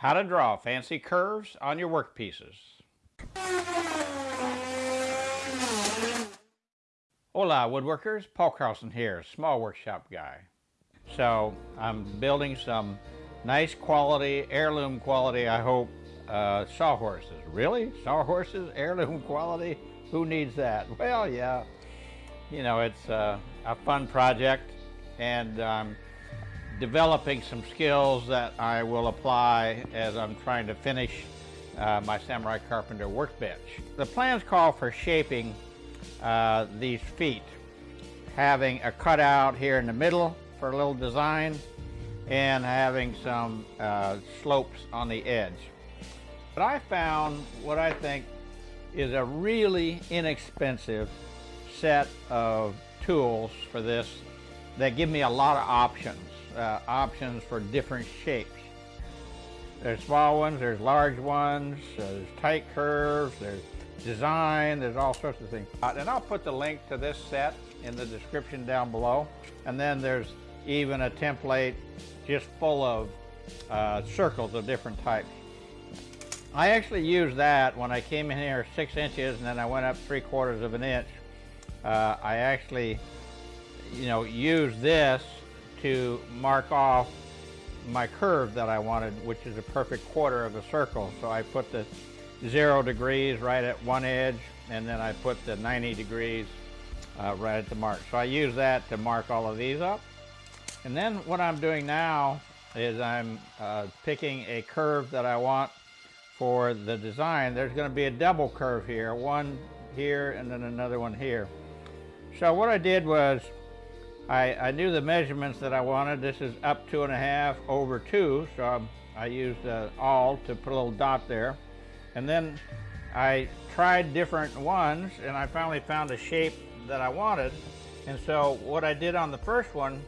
How to draw fancy curves on your workpieces. Hola woodworkers, Paul Carlson here, small workshop guy. So I'm building some nice quality, heirloom quality, I hope, uh, sawhorses. Really? Sawhorses, heirloom quality? Who needs that? Well, yeah, you know, it's uh, a fun project and um, developing some skills that I will apply as I'm trying to finish uh, my Samurai Carpenter workbench. The plans call for shaping uh, these feet, having a cutout here in the middle for a little design and having some uh, slopes on the edge. But I found what I think is a really inexpensive set of tools for this that give me a lot of options uh, options for different shapes. There's small ones, there's large ones, there's tight curves, there's design, there's all sorts of things. Uh, and I'll put the link to this set in the description down below. And then there's even a template just full of uh, circles of different types. I actually used that when I came in here six inches and then I went up three quarters of an inch. Uh, I actually, you know, used this to mark off my curve that I wanted, which is a perfect quarter of a circle. So I put the zero degrees right at one edge, and then I put the 90 degrees uh, right at the mark. So I use that to mark all of these up. And then what I'm doing now is I'm uh, picking a curve that I want for the design. There's going to be a double curve here, one here and then another one here. So what I did was I, I knew the measurements that I wanted. This is up two and a half over two, so I, I used uh, awl to put a little dot there. And then I tried different ones and I finally found a shape that I wanted. And so what I did on the first one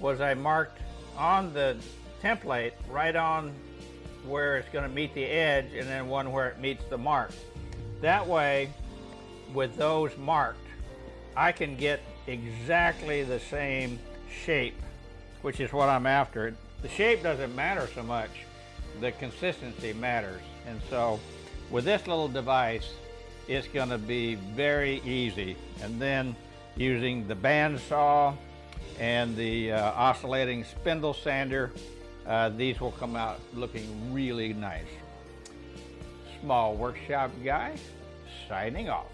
was I marked on the template right on where it's going to meet the edge and then one where it meets the mark. That way, with those marked, I can get exactly the same shape, which is what I'm after. The shape doesn't matter so much, the consistency matters. And so with this little device, it's going to be very easy. And then using the bandsaw and the uh, oscillating spindle sander, uh, these will come out looking really nice. Small workshop guy, signing off.